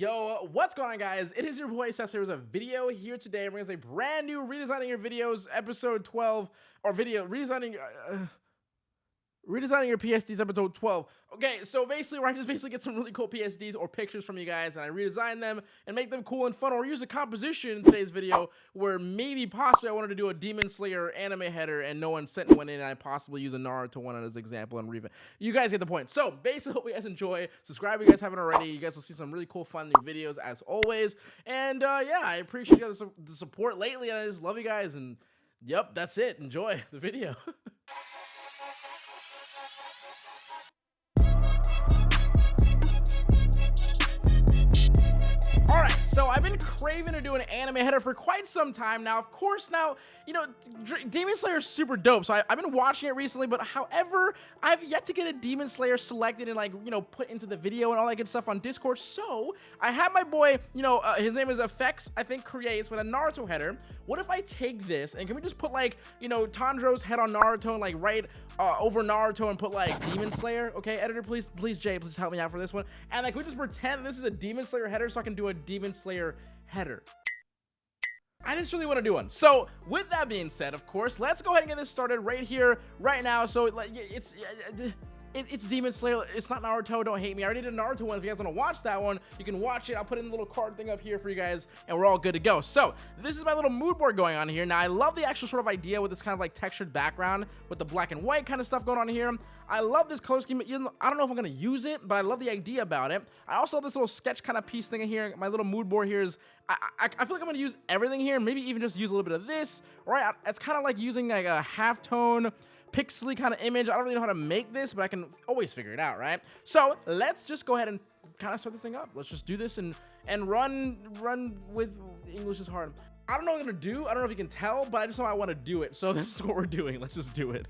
Yo, what's going on guys? It is your boy Cesar with a video here today. We're gonna say brand new redesigning your videos episode 12 or video redesigning uh, redesigning your PSDs episode 12. Okay, so basically where I just basically get some really cool PSDs or pictures from you guys and I redesign them and make them cool and fun or use a composition in today's video where maybe possibly I wanted to do a Demon Slayer anime header and no one sent one in and I possibly use a Naruto one as example and revamp. You guys get the point. So basically hope you guys enjoy. Subscribe if you guys haven't already. You guys will see some really cool fun new videos as always. And uh, yeah, I appreciate the support lately and I just love you guys and yep, that's it. Enjoy the video. So I've been craving to do an anime header for quite some time now. Of course, now, you know, Demon Slayer is super dope. So I, have been watching it recently, but however, I've yet to get a Demon Slayer selected and like, you know, put into the video and all that good stuff on Discord. So I have my boy, you know, uh, his name is Effects, I think, creates with a Naruto header. What if I take this and can we just put like, you know, Tanjiro's head on Naruto and like right uh, over Naruto and put like Demon Slayer? Okay, editor, please, please, Jay, please help me out for this one. And like, we just pretend this is a Demon Slayer header so I can do a Demon Slayer header. I just really want to do one. So with that being said, of course, let's go ahead and get this started right here, right now. So it's it, it's Demon Slayer. It's not Naruto. Don't hate me. I already did a Naruto one. If you guys want to watch that one, you can watch it. I'll put in a little card thing up here for you guys, and we're all good to go. So this is my little mood board going on here. Now, I love the actual sort of idea with this kind of like textured background with the black and white kind of stuff going on here. I love this color scheme. I don't know if I'm going to use it, but I love the idea about it. I also have this little sketch kind of piece thing in here. My little mood board here is, I, I, I feel like I'm to use everything here. Maybe even just use a little bit of this, right? It's kind of like using like a half tone pixely kind of image. I don't really know how to make this, but I can always figure it out, right? So let's just go ahead and kind of start this thing up. Let's just do this and and run run with English is hard. I don't know what I'm gonna do. I don't know if you can tell, but I just know I want to do it. So this is what we're doing. Let's just do it.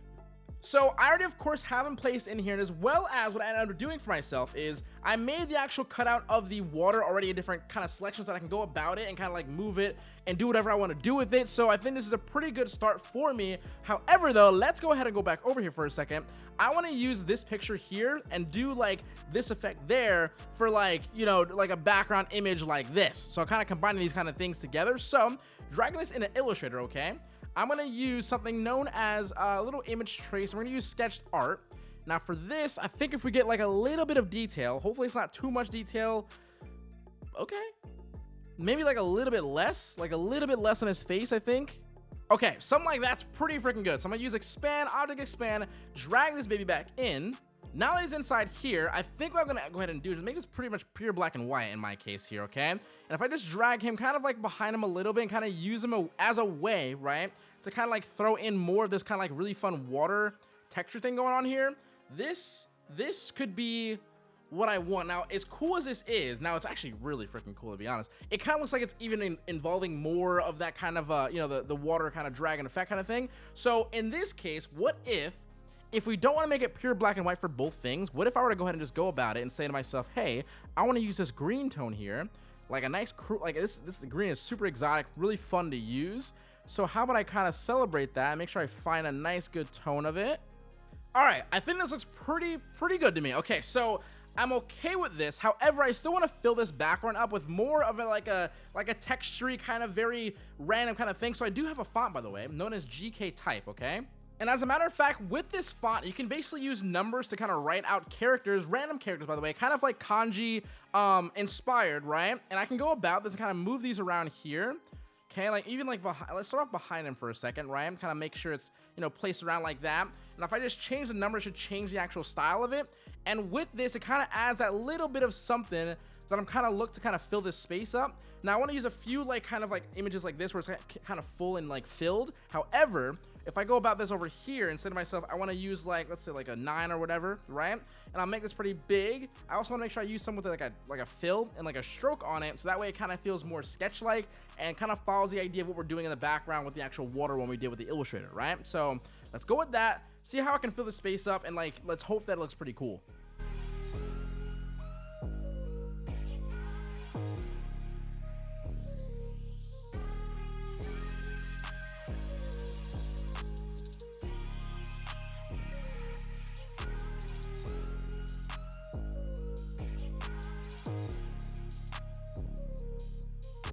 So I already, of course, have them placed in here, and as well as what I ended up doing for myself is I made the actual cutout of the water already in different kind of selections that I can go about it and kind of like move it and do whatever I want to do with it. So I think this is a pretty good start for me. However, though, let's go ahead and go back over here for a second. I want to use this picture here and do like this effect there for like, you know, like a background image like this. So kind of combining these kind of things together. So dragging this in an Illustrator, okay? I'm going to use something known as a little image trace. We're going to use sketched art. Now for this, I think if we get like a little bit of detail, hopefully it's not too much detail. Okay. Maybe like a little bit less, like a little bit less on his face, I think. Okay, something like that's pretty freaking good. So I'm gonna use expand, object expand, drag this baby back in. Now that he's inside here, I think what I'm gonna go ahead and do is make this pretty much pure black and white in my case here, okay? And if I just drag him kind of like behind him a little bit and kind of use him as a way, right? To kind of like throw in more of this kind of like really fun water texture thing going on here. This, this could be what I want. Now, as cool as this is, now it's actually really freaking cool to be honest. It kind of looks like it's even in, involving more of that kind of, uh, you know, the, the water kind of dragon effect kind of thing. So in this case, what if, if we don't want to make it pure black and white for both things, what if I were to go ahead and just go about it and say to myself, hey, I want to use this green tone here, like a nice, like this, this green is super exotic, really fun to use. So how about I kind of celebrate that make sure I find a nice good tone of it. All right, I think this looks pretty, pretty good to me. Okay, so I'm okay with this. However, I still want to fill this background up with more of a like a like a textury kind of very random kind of thing. So I do have a font, by the way, known as GK Type, okay? And as a matter of fact, with this font, you can basically use numbers to kind of write out characters, random characters, by the way, kind of like kanji um, inspired, right? And I can go about this and kind of move these around here. Okay, like even like behind, let's start off behind him for a second, right? I'm Kind of make sure it's, you know, placed around like that. And if I just change the number, it should change the actual style of it. And with this, it kind of adds that little bit of something that I'm kind of look to kind of fill this space up. Now I want to use a few like kind of like images like this where it's kind of full and like filled. However, if I go about this over here, instead of myself, I want to use like, let's say like a nine or whatever, right? And I'll make this pretty big. I also want to make sure I use some with like a, like a fill and like a stroke on it. So that way it kind of feels more sketch-like and kind of follows the idea of what we're doing in the background with the actual water when we did with the Illustrator, right? So let's go with that, see how I can fill the space up and like, let's hope that looks pretty cool.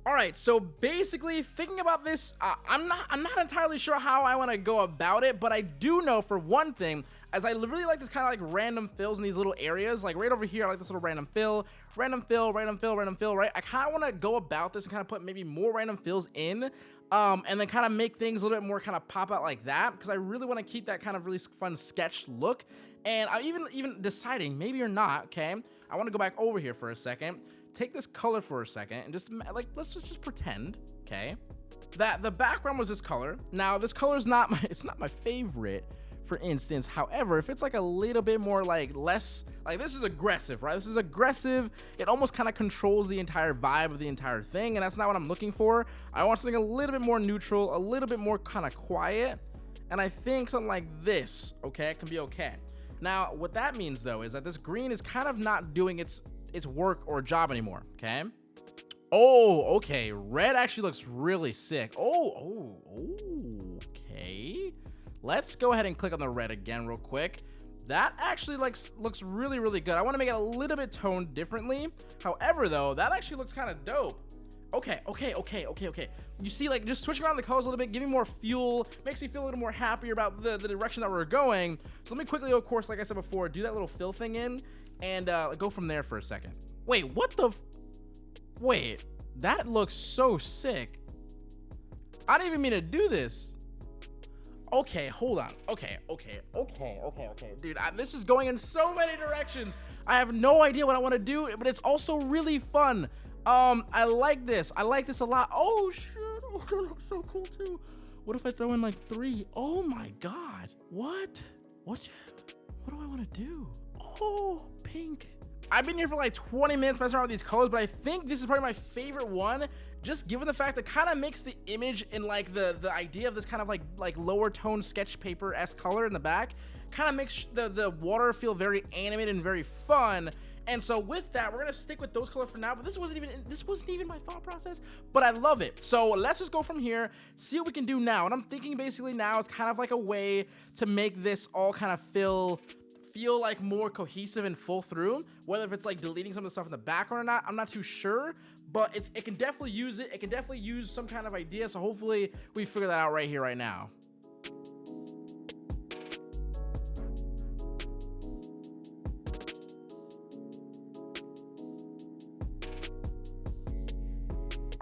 All right, so basically thinking about this, uh, I'm not I'm not entirely sure how I want to go about it, but I do know for one thing, as I really like this kind of like random fills in these little areas, like right over here, I like this little random fill, random fill, random fill, random fill, right? I kind of want to go about this and kind of put maybe more random fills in, um, and then kind of make things a little bit more kind of pop out like that, because I really want to keep that kind of really fun sketch look. And I'm even even deciding, maybe or not, okay? I want to go back over here for a second, take this color for a second, and just like let's just, pretend, okay, that the background was this color. Now this color is not my it's not my favorite for instance. However, if it's like a little bit more like less, like this is aggressive, right? This is aggressive. It almost kind of controls the entire vibe of the entire thing. And that's not what I'm looking for. I want something a little bit more neutral, a little bit more kind of quiet. And I think something like this, okay, can be okay. Now, what that means though, is that this green is kind of not doing its, its work or job anymore, okay? Oh, okay. Red actually looks really sick. Oh, oh, okay. Let's go ahead and click on the red again real quick. That actually looks looks really, really good. I want to make it a little bit toned differently. However, though, that actually looks kind of dope. Okay, okay, okay, okay, okay. You see, like, just switching around the colors a little bit, giving more fuel, makes me feel a little more happier about the, the direction that we're going. So let me quickly, of course, like I said before, do that little fill thing in and uh, go from there for a second. Wait, what the? Wait, that looks so sick. I didn't even mean to do this okay, hold on. Okay, okay, okay, okay, okay. Dude, I, this is going in so many directions. I have no idea what I want to do, but it's also really fun. Um, I like this. I like this a lot. Oh, shit. Oh, that looks so cool, too. What if I throw in, like, three? Oh, my God. What? What? What do I want to do? Oh, pink. I've been here for like 20 minutes messing around with these colors, but I think this is probably my favorite one just given the fact that kind of makes the image and like the the idea of this kind of like like lower tone sketch paper s color in the back kind of makes the the water feel very animated and very fun and so with that we're gonna stick with those colors for now but this wasn't even this wasn't even my thought process but i love it so let's just go from here see what we can do now and i'm thinking basically now it's kind of like a way to make this all kind of feel feel like more cohesive and full through whether if it's like deleting some of the stuff in the background or not i'm not too sure but it's, it can definitely use it. It can definitely use some kind of idea. So hopefully we figure that out right here, right now.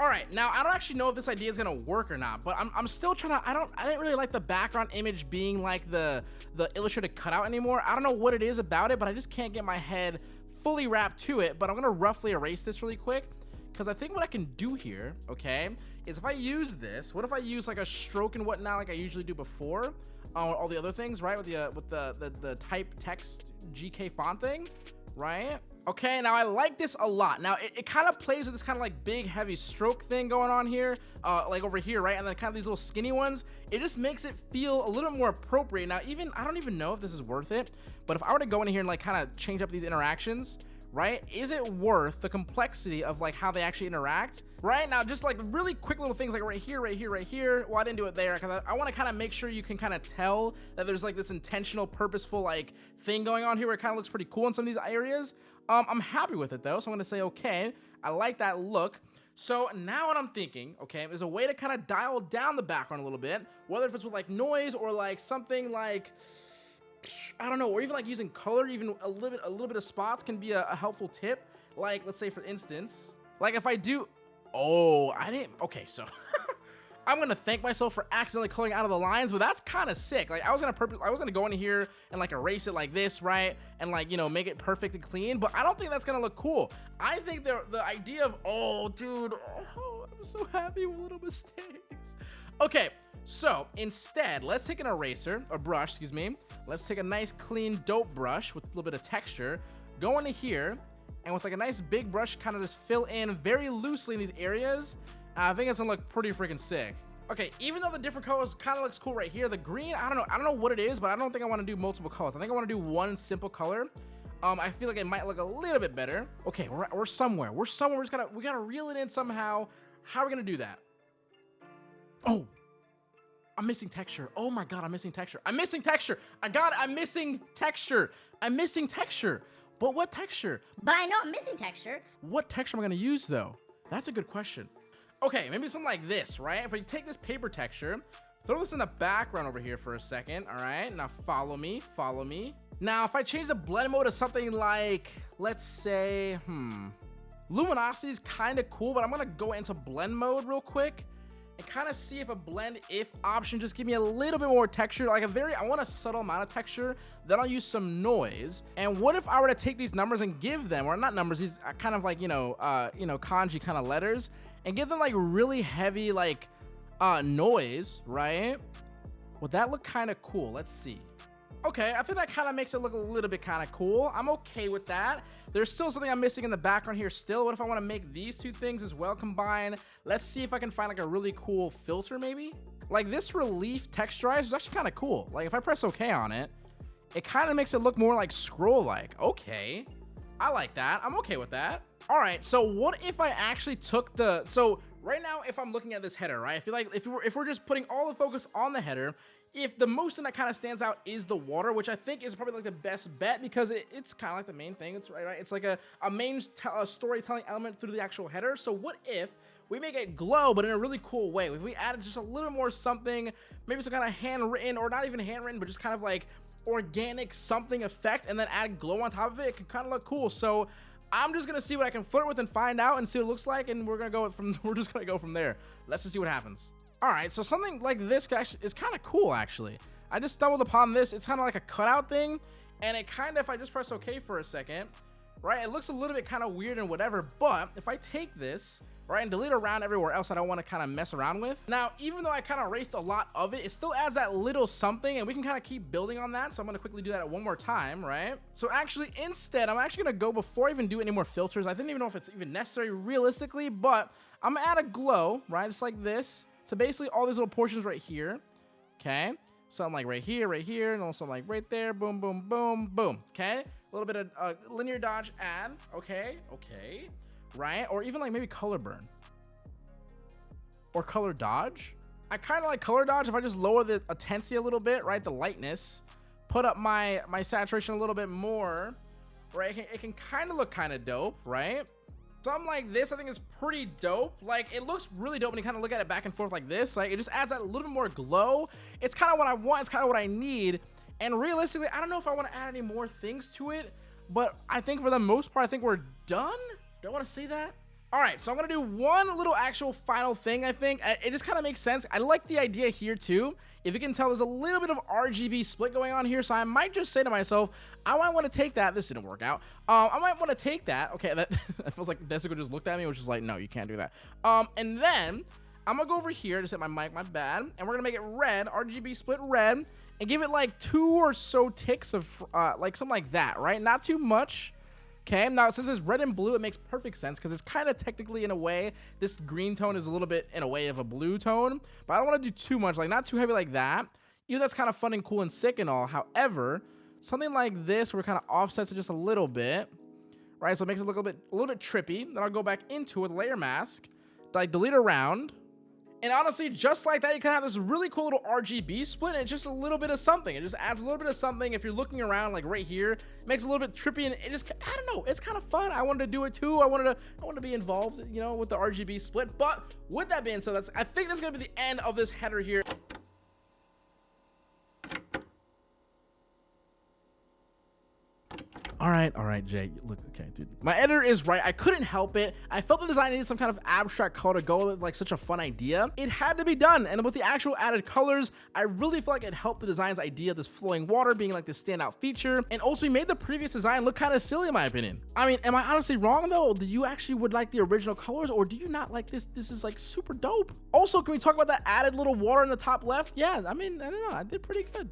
All right, now I don't actually know if this idea is gonna work or not, but I'm, I'm still trying to, I don't, I didn't really like the background image being like the, the illustrated cutout anymore. I don't know what it is about it, but I just can't get my head fully wrapped to it, but I'm gonna roughly erase this really quick because I think what I can do here, okay, is if I use this, what if I use like a stroke and whatnot like I usually do before on all the other things, right? With the uh, with the, the the type text GK font thing, right? Okay, now I like this a lot. Now, it, it kind of plays with this kind of like big, heavy stroke thing going on here, uh, like over here, right? And then kind of these little skinny ones. It just makes it feel a little more appropriate. Now, even, I don't even know if this is worth it, but if I were to go in here and like kind of change up these interactions, right? Is it worth the complexity of like how they actually interact? Right now, just like really quick little things like right here, right here, right here. Well, I didn't do it there because I, I want to kind of make sure you can kind of tell that there's like this intentional, purposeful like thing going on here where it kind of looks pretty cool in some of these areas. Um, I'm happy with it though, so I'm gonna say, okay, I like that look. So now what I'm thinking, okay, is a way to kind of dial down the background a little bit, whether if it's with like noise or like something like, I don't know, or even like using color, even a little bit, a little bit of spots can be a, a helpful tip. Like, let's say for instance, like if I do, oh, I didn't, okay, so I'm gonna thank myself for accidentally coloring out of the lines, but that's kind of sick. Like I was gonna purpose, I was gonna go in here and like erase it like this, right? And like, you know, make it perfect and clean, but I don't think that's gonna look cool. I think the, the idea of, oh, dude, oh, I'm so happy with little mistakes. Okay, so instead, let's take an eraser, a brush, excuse me. Let's take a nice clean dope brush with a little bit of texture, go into here, and with like a nice big brush, kind of just fill in very loosely in these areas. I think it's gonna look pretty freaking sick. Okay, even though the different colors kind of looks cool right here, the green, I don't know, I don't know what it is, but I don't think I want to do multiple colors. I think I want to do one simple color. Um, I feel like it might look a little bit better. Okay, we're, we're somewhere. We're somewhere. We just gotta, we gotta reel it in somehow. How are we gonna do that? Oh, I'm missing texture. Oh my god, I'm missing texture. I'm missing texture. I got it. I'm missing texture. I'm missing texture. But what texture? But I know I'm missing texture. What texture am I gonna use though? That's a good question. Okay, maybe something like this, right? If we take this paper texture, throw this in the background over here for a second, all right? Now follow me, follow me. Now, if I change the blend mode to something like, let's say, hmm, luminosity is kind of cool, but I'm gonna go into blend mode real quick and kind of see if a blend if option just give me a little bit more texture like a very i want a subtle amount of texture then i'll use some noise. And what if i were to take these numbers and give them or not numbers these uh, kind of like you know uh you know kanji kind of letters and give them like really heavy like uh noise right? Would that look kind of cool? Let's see okay i think that kind of makes it look a little bit kind of cool i'm okay with that there's still something I'm missing in the background here still. What if I want to make these two things as well combine? Let's see if I can find like a really cool filter maybe. Like this relief texturize is actually kind of cool. Like if I press OK on it, it kind of makes it look more like scroll-like. Okay, I like that. I'm okay with that. All right, so what if I actually took the... So right now, if I'm looking at this header, right, I feel like if we're, if we're just putting all the focus on the header, if the most thing that kind of stands out is the water, which I think is probably like the best bet because it, it's kind of like the main thing. It's right, right. It's like a, a main a storytelling element through the actual header. So what if we make it glow, but in a really cool way? If we added just a little more something, maybe some kind of handwritten or not even handwritten, but just kind of like organic something effect and then add glow on top of it, it can kind of look cool. So I'm just gonna see what I can flirt with and find out and see what it looks like, and we're gonna go from we're just gonna go from there. Let's just see what happens. All right, so something like this is kind of cool, actually. I just stumbled upon this. It's kind of like a cutout thing, and it kind of, if I just press OK for a second, right, it looks a little bit kind of weird and whatever, but if I take this, right, and delete around everywhere else that I don't want to kind of mess around with. Now, even though I kind of erased a lot of it, it still adds that little something, and we can kind of keep building on that, so I'm going to quickly do that one more time, right? So actually, instead, I'm actually going to go before I even do any more filters. I didn't even know if it's even necessary realistically, but I'm going to add a glow, right, just like this, so basically all these little portions right here, okay? Something like right here, right here, and also like right there, boom, boom, boom, boom, okay? A little bit of uh, linear dodge add, okay, okay, right? Or even like maybe color burn. Or color dodge. I kind of like color dodge if I just lower the intensity a little bit, right? The lightness. Put up my, my saturation a little bit more, right? It can, it can kind of look kind of dope, right? Something like this i think is pretty dope. Like it looks really dope when you kind of look at it back and forth like this. Like it just adds that little bit more glow. It's kind of what i want it's kind of what i need. And realistically i don't know if i want to add any more things to it but i think for the most part i think we're done. Do i want to say that all right, so I'm going to do one little actual final thing, I think. It just kind of makes sense. I like the idea here, too. If you can tell, there's a little bit of RGB split going on here, so I might just say to myself, I might want to take that. This didn't work out. Um, I might want to take that. Okay, that, that feels like Desico just looked at me, which is like, no, you can't do that. Um, and then I'm going to go over here, just hit my mic, my bad, and we're going to make it red, RGB split red, and give it like two or so ticks of, uh, like something like that, right? Not too much. Okay, now since it's red and blue, it makes perfect sense because it's kind of technically in a way, this green tone is a little bit in a way of a blue tone, but I don't want to do too much, like not too heavy like that. Even that's kind of fun and cool and sick and all. However, something like this where it kind of offsets it just a little bit, right? So it makes it look a little bit, a little bit trippy. Then I'll go back into it, layer mask, like delete around, and honestly, just like that, you can have this really cool little RGB split and just a little bit of something. It just adds a little bit of something. If you're looking around like right here, it makes a little bit trippy and it just, I don't know, it's kind of fun. I wanted to do it too. I wanted to, I wanted to be involved, you know, with the RGB split. But with that being said, that's, I think that's going to be the end of this header here. All right, all right, Jay. Look, okay, dude. My editor is right. I couldn't help it. I felt the design needed some kind of abstract color to go with like such a fun idea. It had to be done, and with the actual added colors, I really feel like it helped the design's idea of this flowing water being like this standout feature, and also we made the previous design look kind of silly in my opinion. I mean, am I honestly wrong though? Do you actually would like the original colors, or do you not like this? This is like super dope. Also, can we talk about that added little water in the top left? Yeah, I mean, I don't know. I did pretty good.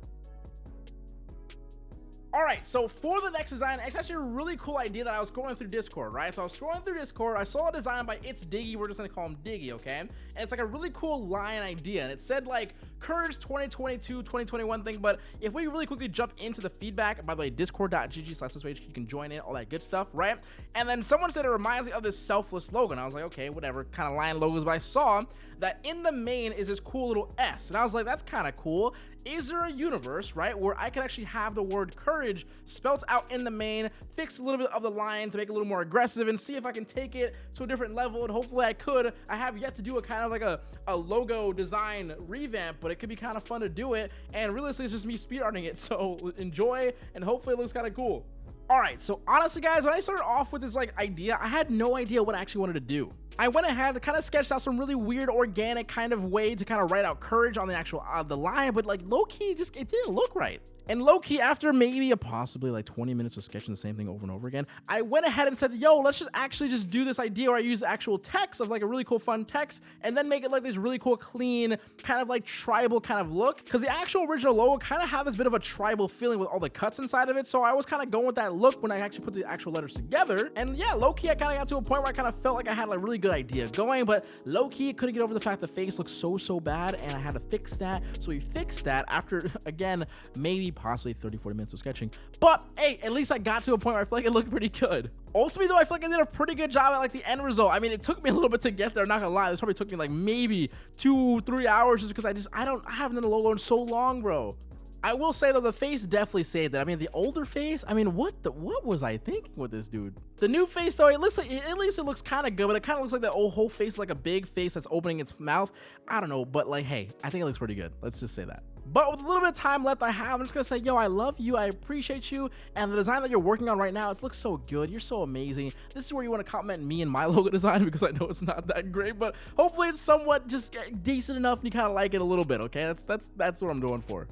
All right, so for the next design, it's actually a really cool idea that I was scrolling through Discord, right? So I was scrolling through Discord, I saw a design by It's Diggy, we're just gonna call him Diggy, okay? And it's like a really cool line idea, and it said like, Courage 2022, 2021 thing. But if we really quickly jump into the feedback, by the way, discord.gg slash you can join in, all that good stuff, right? And then someone said it reminds me of this selfless logo. And I was like, okay, whatever kind of lion logos, but I saw that in the mane is this cool little S. And I was like, that's kind of cool is there a universe, right, where I can actually have the word courage spelt out in the mane, fix a little bit of the line to make it a little more aggressive, and see if I can take it to a different level, and hopefully I could. I have yet to do a kind of like a, a logo design revamp, but it could be kind of fun to do it, and realistically, it's just me speed speedrunning it, so enjoy, and hopefully it looks kind of cool. Alright, so honestly guys, when I started off with this like idea, I had no idea what I actually wanted to do. I went ahead and kind of sketched out some really weird organic kind of way to kind of write out courage on the actual uh, the line, but like low key, just it didn't look right. And low key, after maybe a possibly like 20 minutes of sketching the same thing over and over again, I went ahead and said, yo, let's just actually just do this idea where I use actual text of like a really cool fun text and then make it like this really cool, clean, kind of like tribal kind of look. Cause the actual original logo kind of had this bit of a tribal feeling with all the cuts inside of it. So I was kind of going with that look when I actually put the actual letters together. And yeah, low key, I kind of got to a point where I kind of felt like I had like a really good idea going, but low key, couldn't get over the fact the face looks so, so bad and I had to fix that. So we fixed that after, again, maybe possibly 30, 40 minutes of sketching. But hey, at least I got to a point where I feel like it looked pretty good. Ultimately, though, I feel like I did a pretty good job at like the end result. I mean, it took me a little bit to get there. Not gonna lie, this probably took me like maybe two, three hours just because I just I don't I haven't done a logo in so long, bro. I will say though, the face definitely saved it. I mean, the older face, I mean, what the what was I thinking with this dude? The new face though, it looks like at least it looks kind of good, but it kind of looks like that old whole face like a big face that's opening its mouth. I don't know, but like, hey, I think it looks pretty good. Let's just say that. But with a little bit of time left I have, I'm just gonna say, yo, I love you, I appreciate you, and the design that you're working on right now, it looks so good, you're so amazing. This is where you wanna compliment me and my logo design because I know it's not that great, but hopefully it's somewhat just eh, decent enough and you kind of like it a little bit, okay? That's that's that's what I'm doing for.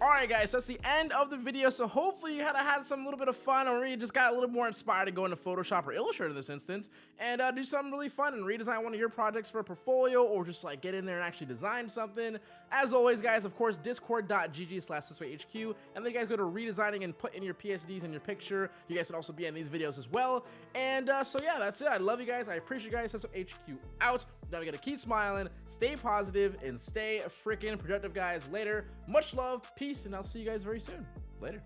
Alright guys, so that's the end of the video, so hopefully you had a had some little bit of fun or you just got a little more inspired to go into Photoshop or Illustrator in this instance and uh, do something really fun and redesign one of your projects for a portfolio or just like get in there and actually design something. As always guys, of course, discord.gg slash HQ and then you guys go to redesigning and put in your PSDs and your picture. You guys can also be in these videos as well. And uh, so yeah, that's it. I love you guys. I appreciate you guys. That's HQ out. Now we gotta keep smiling, stay positive, and stay freaking productive guys. Later. Much love, peace, and I'll see you guys very soon. Later.